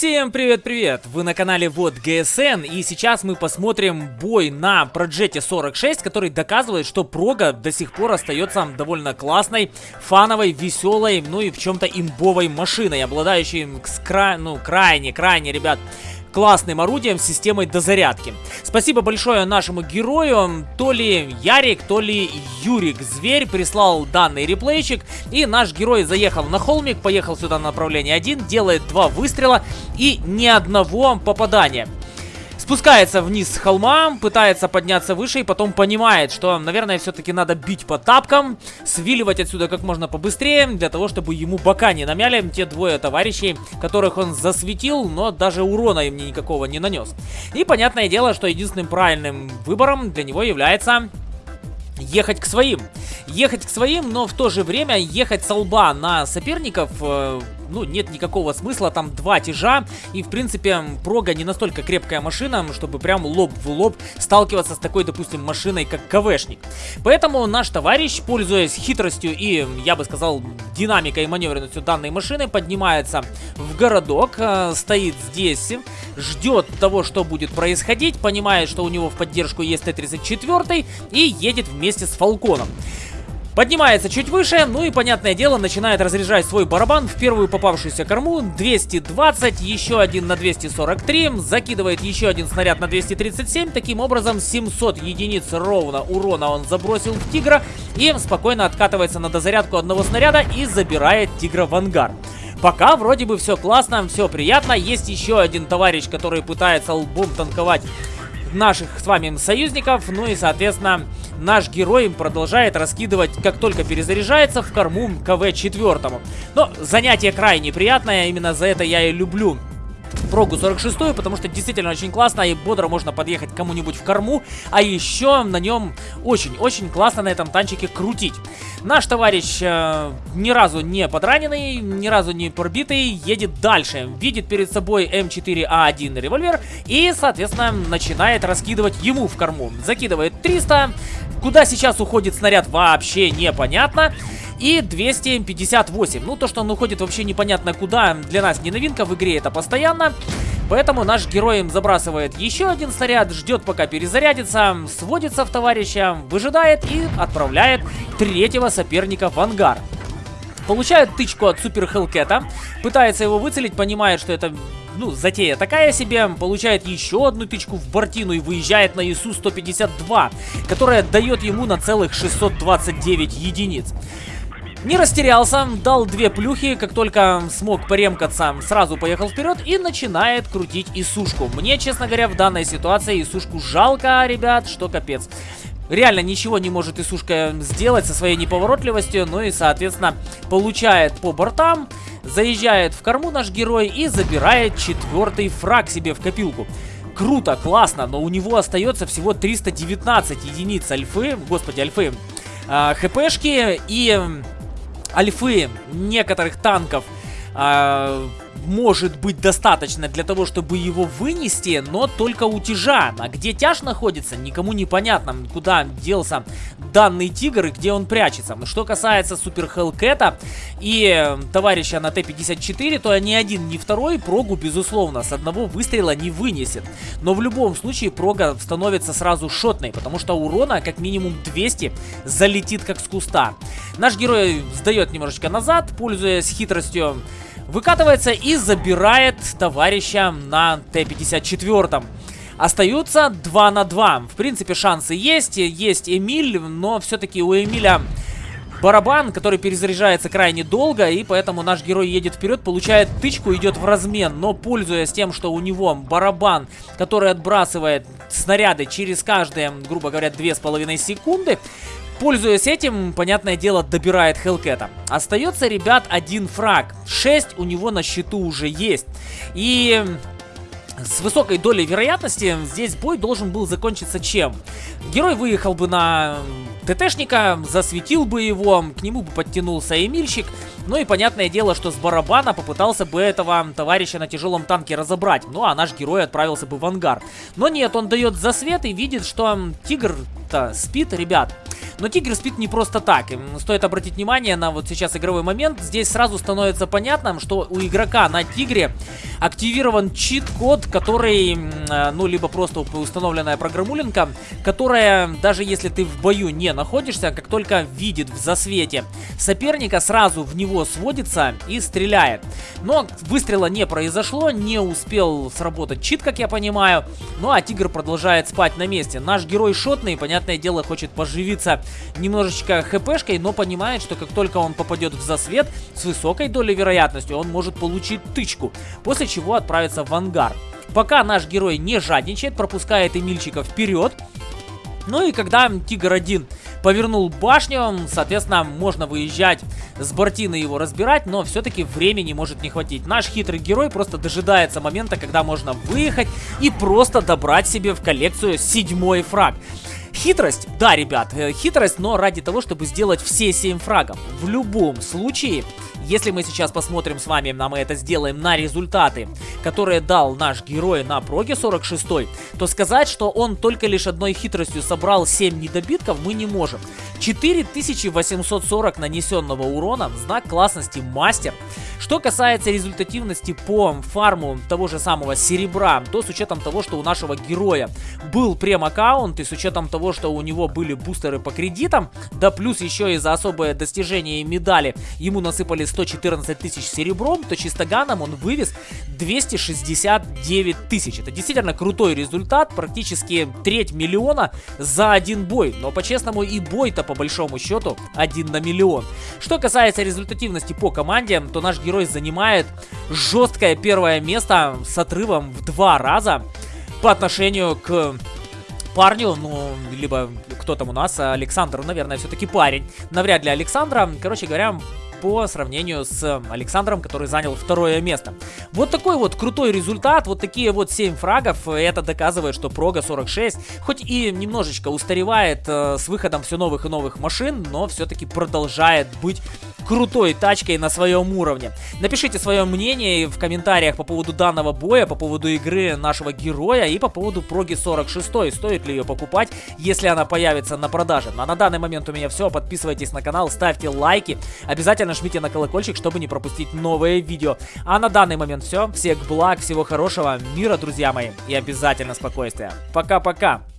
Всем привет-привет! Вы на канале Вот ГСН и сейчас мы посмотрим бой на Проджете 46, который доказывает, что Прога до сих пор остается довольно классной, фановой, веселой, ну и в чем-то имбовой машиной, обладающей кра... ну, крайне, крайне, ребят, классным орудием с системой дозарядки. Спасибо большое нашему герою, то ли Ярик, то ли Юрик Зверь прислал данный реплейчик, и наш герой заехал на холмик, поехал сюда на направление 1, делает два выстрела и ни одного попадания. Спускается вниз с холма, пытается подняться выше и потом понимает, что, наверное, все-таки надо бить по тапкам, свиливать отсюда как можно побыстрее, для того, чтобы ему бока не намяли те двое товарищей, которых он засветил, но даже урона им никакого не нанес. И понятное дело, что единственным правильным выбором для него является ехать к своим. Ехать к своим, но в то же время ехать с лба на соперников э, ну, нет никакого смысла, там два тяжа, и, в принципе, прога не настолько крепкая машина, чтобы прям лоб в лоб сталкиваться с такой, допустим, машиной, как КВшник. Поэтому наш товарищ, пользуясь хитростью и, я бы сказал, динамикой и маневренностью данной машины, поднимается в городок, э, стоит здесь, ждет того, что будет происходить, понимает, что у него в поддержку есть Т-34 и едет вместе с Фалконом. Поднимается чуть выше, ну и, понятное дело, начинает разряжать свой барабан в первую попавшуюся корму. 220, еще один на 243, закидывает еще один снаряд на 237. Таким образом, 700 единиц ровно урона он забросил в Тигра и спокойно откатывается на дозарядку одного снаряда и забирает Тигра в ангар. Пока вроде бы все классно, все приятно. Есть еще один товарищ, который пытается лбом танковать наших с вами союзников. Ну и, соответственно, наш герой продолжает раскидывать, как только перезаряжается, в корму КВ-4. Но занятие крайне приятное, именно за это я и люблю прогу 46, потому что действительно очень классно и бодро можно подъехать кому-нибудь в корму, а еще на нем очень-очень классно на этом танчике крутить. Наш товарищ э, ни разу не подраненный, ни разу не пробитый, едет дальше, видит перед собой М4А1 револьвер и, соответственно, начинает раскидывать ему в корму. Закидывает 300, куда сейчас уходит снаряд вообще непонятно. И 258. Ну, то, что он уходит вообще непонятно куда, для нас не новинка, в игре это постоянно. Поэтому наш герой им забрасывает еще один снаряд, ждет пока перезарядится, сводится в товарища, выжидает и отправляет третьего соперника в ангар. Получает тычку от Супер Хелкета, пытается его выцелить, понимает, что это ну, затея такая себе, получает еще одну тычку в бортину и выезжает на ИСУ-152, которая дает ему на целых 629 единиц. Не растерялся, дал две плюхи, как только смог поремкаться, сразу поехал вперед и начинает крутить Исушку. Мне, честно говоря, в данной ситуации Исушку жалко, ребят, что капец. Реально ничего не может Исушка сделать со своей неповоротливостью, ну и, соответственно, получает по бортам, заезжает в корму наш герой и забирает четвертый фраг себе в копилку круто, классно, но у него остается всего 319 единиц альфы, господи, альфы, э, хпшки и альфы некоторых танков э, может быть достаточно для того, чтобы его вынести, но только у тяжа. А где тяж находится, никому не понятно, куда делся данный тигр и где он прячется. Что касается Супер Хелкета и товарища на Т-54, то ни один, ни второй прогу, безусловно, с одного выстрела не вынесет. Но в любом случае прога становится сразу шотной, потому что урона как минимум 200 залетит как с куста. Наш герой сдает немножечко назад, пользуясь хитростью Выкатывается и забирает товарища на Т-54. Остаются 2 на 2. В принципе, шансы есть. Есть Эмиль, но все-таки у Эмиля барабан, который перезаряжается крайне долго, и поэтому наш герой едет вперед, получает тычку, идет в размен, но пользуясь тем, что у него барабан, который отбрасывает снаряды через каждые, грубо говоря, 2,5 секунды, Пользуясь этим, понятное дело, добирает Хелкета. Остается, ребят, один фраг. 6 у него на счету уже есть. И с высокой долей вероятности здесь бой должен был закончиться чем? Герой выехал бы на ТТшника, засветил бы его, к нему бы подтянулся Эмильщик, ну и понятное дело, что с барабана попытался бы этого товарища на тяжелом танке разобрать, ну а наш герой отправился бы в ангар. Но нет, он дает засвет и видит, что тигр-то спит, ребят. Но Тигр спит не просто так. Стоит обратить внимание на вот сейчас игровой момент. Здесь сразу становится понятным, что у игрока на Тигре активирован чит-код, который, э, ну, либо просто установленная программулинка, которая, даже если ты в бою не находишься, как только видит в засвете соперника, сразу в него сводится и стреляет. Но выстрела не произошло, не успел сработать чит, как я понимаю. Ну, а Тигр продолжает спать на месте. Наш герой шотный, понятное дело, хочет поживиться немножечко хпшкой, но понимает, что как только он попадет в засвет, с высокой долей вероятности он может получить тычку, после чего отправиться в ангар. Пока наш герой не жадничает, пропускает Эмильчика вперед, ну и когда Тигр-1 повернул башню, соответственно, можно выезжать с бортины его разбирать, но все-таки времени может не хватить. Наш хитрый герой просто дожидается момента, когда можно выехать и просто добрать себе в коллекцию седьмой фраг. Хитрость, да, ребят, э, хитрость, но ради того, чтобы сделать все 7 фрагов. В любом случае, если мы сейчас посмотрим с вами, а мы это сделаем на результаты, которые дал наш герой на проге 46, то сказать, что он только лишь одной хитростью собрал 7 недобитков, мы не можем. 4840 нанесенного урона, знак классности мастер. Что касается результативности по фарму того же самого серебра, то с учетом того, что у нашего героя был прем-аккаунт и с учетом того, что у него были бустеры по кредитам, да плюс еще и за особое достижение медали ему насыпали 114 тысяч серебром, то чистоганом он вывез 269 тысяч. Это действительно крутой результат, практически треть миллиона за один бой. Но по-честному и бой-то по большому счету один на миллион. Что касается результативности по команде, то наш герой занимает жесткое первое место с отрывом в два раза по отношению к парню, ну, либо кто там у нас, Александр, наверное, все-таки парень. Навряд ли Александра. Короче говоря, по сравнению с Александром, который занял второе место. Вот такой вот крутой результат, вот такие вот 7 фрагов, это доказывает, что Прога 46, хоть и немножечко устаревает э, с выходом все новых и новых машин, но все-таки продолжает быть крутой тачкой на своем уровне. Напишите свое мнение в комментариях по поводу данного боя, по поводу игры нашего героя и по поводу проги 46. Стоит ли ее покупать, если она появится на продаже. Ну, а на данный момент у меня все. Подписывайтесь на канал, ставьте лайки. Обязательно жмите на колокольчик, чтобы не пропустить новые видео. А на данный момент все. Всех благ, всего хорошего, мира, друзья мои. И обязательно спокойствия. Пока-пока.